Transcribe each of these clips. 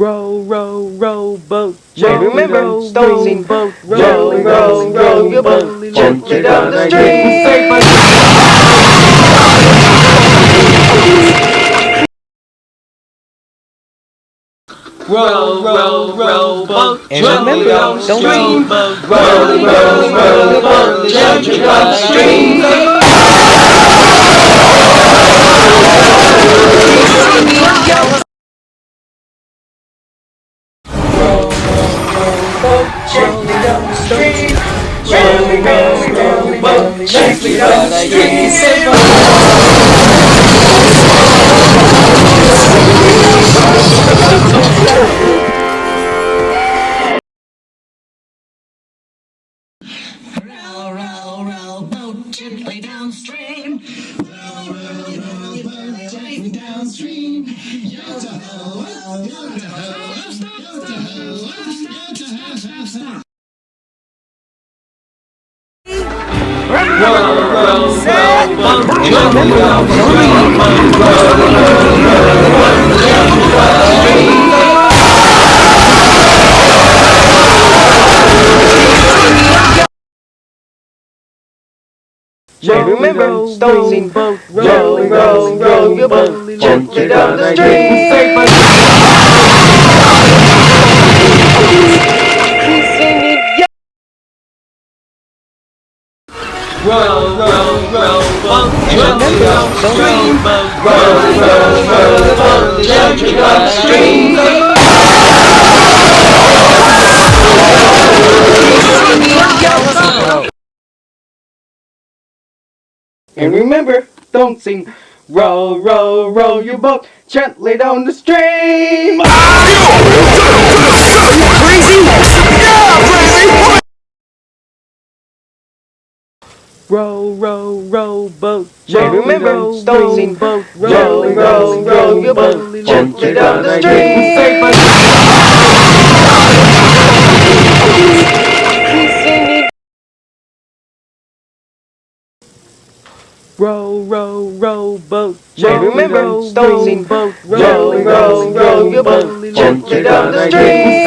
Row, row, row, boat. Hey, remember, row, don't boat. Row, row, row your boat gently down the stream. Row, row, row, boat. And remember, don't stream. Row, row, row boat gently down the stream. Down the stream. Row, row, row your boat gently down the stream. Row, row, row, boat gently downstream. Row, row, row, boat gently downstream. Yo-to-ho, yo-to-ho, yo-to-ho, yo-to-ho, stop. Hey, remember, don't sing. boat. Row, row, row your boat gently down the stream. Row, row, row. Row, row, row. And remember, don't sing. Row, row, row your boat gently down the stream. Row, row, row, boat. Hey, remember, row, boat. Row, row, row your boat gently down the stream. Row, row, row, boat. Hey, remember, row, boat. Row, row, row your boat gently down the stream.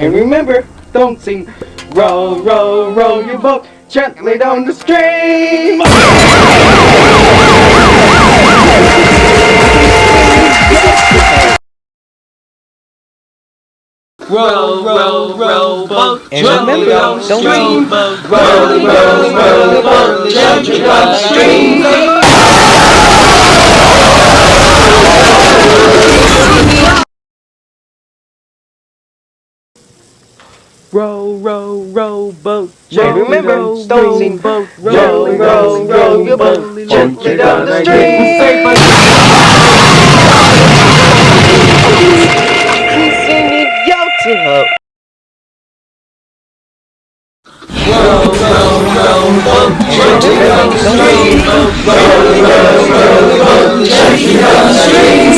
And remember, don't sing. Row, row, row your boat gently down the stream. Row, row, row, boat. And remember, don't stream. sing. Row, row, row your boat gently down the stream. Row, row, row, boat. Hey, remember, row, don't sing. boat. Row, row, row your boat gently down the stream. Row, row, row, boat. Hey, remember, don't sing. Row, row, row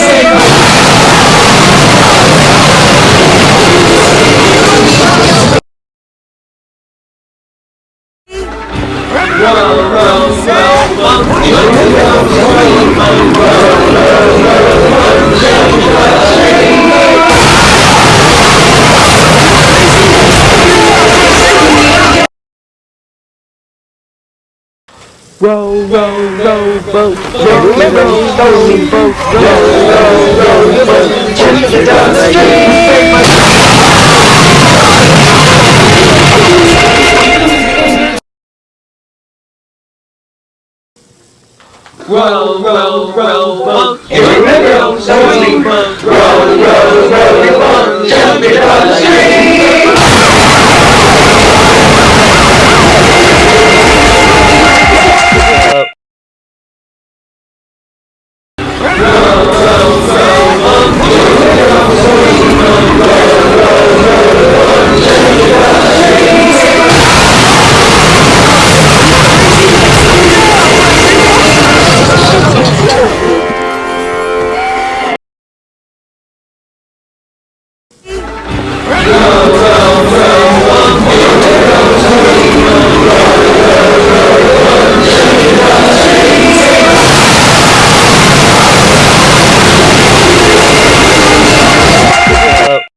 your boat gently down the stream. Roll, roll, roll, boat. If you remember, so we roll, roll, roll, roll, jumping down the stream.